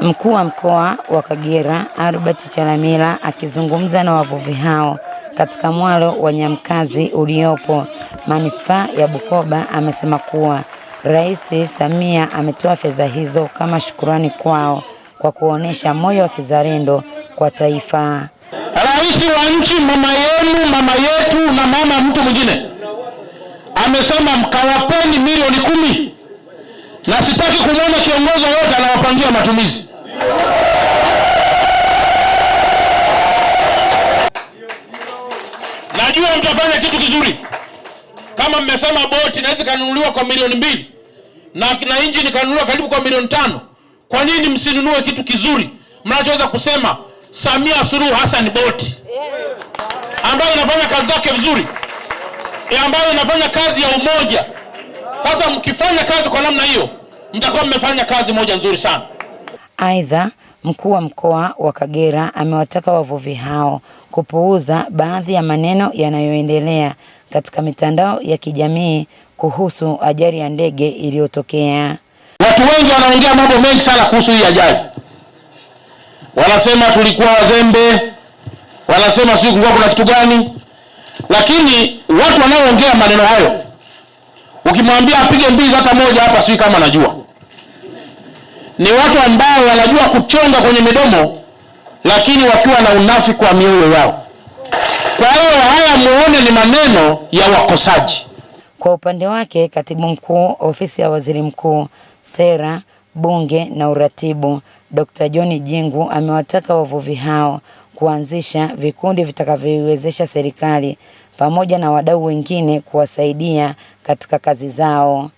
Mkuu wa mkoa wa Kagera Albert Chalamila akizungumza na wavuvi hao katika mwalo wa Nyamkazi uliopo manispaa ya Bukoba amesema kuwa Rais Samia ametoa fedha hizo kama shukurani kwao kwa kuonesha moyo wa kizalendo kwa taifa. Rais wa nchi, mama yenu, mama yetu na mama mtu mwingine amesema mkawapeni milioni kumi, na sitaki kumwona kiongozi yoyote anawapangia matumizi. Najua mtafanya kitu kizuri. Kama mmesema boti naweza kanunuliwa kwa milioni mbili na na injini ikanunuliwa karibu kwa milioni tano, kwa nini msinunue kitu kizuri mnachoweza kusema Samia Suluhu Hassan boti ambayo inafanya kazi zake vizuri, ambayo inafanya kazi ya umoja. Sasa mkifanya kazi kwa namna hiyo, mtakuwa mmefanya kazi moja nzuri sana. Aidha, mkuu wa mkoa wa Kagera amewataka wavuvi hao kupuuza baadhi ya maneno yanayoendelea katika mitandao ya kijamii kuhusu ajali ya ndege iliyotokea. Watu wengi wanaongea mambo mengi sana kuhusu hii ajali, wanasema tulikuwa wazembe, wanasema sijui kulikuwa kuna kitu gani, lakini watu wanaoongea maneno hayo, ukimwambia apige mbizi hata moja hapa, sijui kama anajua ni watu ambao wanajua kuchonga kwenye midomo, lakini wakiwa na unafiki wa mioyo yao. Kwa hiyo haya muone ni maneno ya wakosaji. Kwa upande wake, katibu mkuu ofisi ya waziri mkuu, sera, bunge na uratibu, Dr. John Jingu amewataka wavuvi hao kuanzisha vikundi vitakavyoiwezesha serikali pamoja na wadau wengine kuwasaidia katika kazi zao.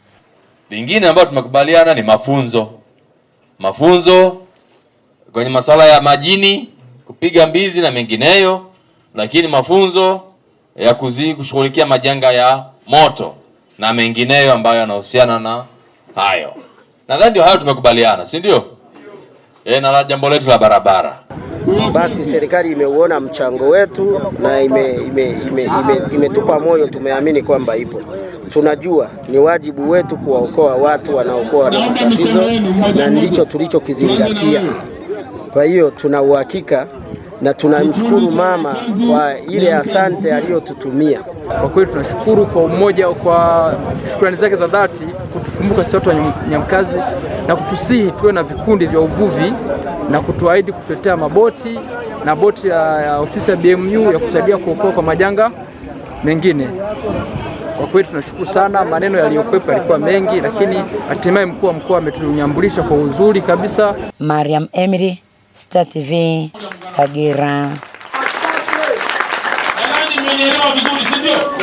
Lingine ambayo tumekubaliana ni mafunzo mafunzo kwenye masuala ya majini, kupiga mbizi na mengineyo, lakini mafunzo ya kuzi kushughulikia majanga ya moto na mengineyo ambayo yanahusiana na hayo. Nadhani ndio hayo tumekubaliana, si ndio? E, na jambo letu la barabara basi serikali imeuona mchango wetu na imetupa ime, ime, ime, ime moyo. Tumeamini kwamba ipo, tunajua ni wajibu wetu kuwaokoa watu wanaokuwa na matatizo, na ndicho tulichokizingatia. Kwa hiyo tuna uhakika na tunamshukuru mama kwa ile asante aliyotutumia. Kwa kweli tunashukuru kwa umoja, kwa shukrani zake za dhati kutukumbuka sisi watu wa Nyamkazi na kutusihi tuwe na vikundi vya uvuvi na kutuahidi kutuletea maboti na boti ya, ya ofisi ya BMU ya kusaidia kuokoa kwa majanga mengine. Kwa kweli tunashukuru sana. Maneno yaliyokuwepo yalikuwa mengi, lakini hatimaye mkuu wa mkoa ametunyambulisha kwa uzuri kabisa. Mariam Emiri, Star TV, Kagera.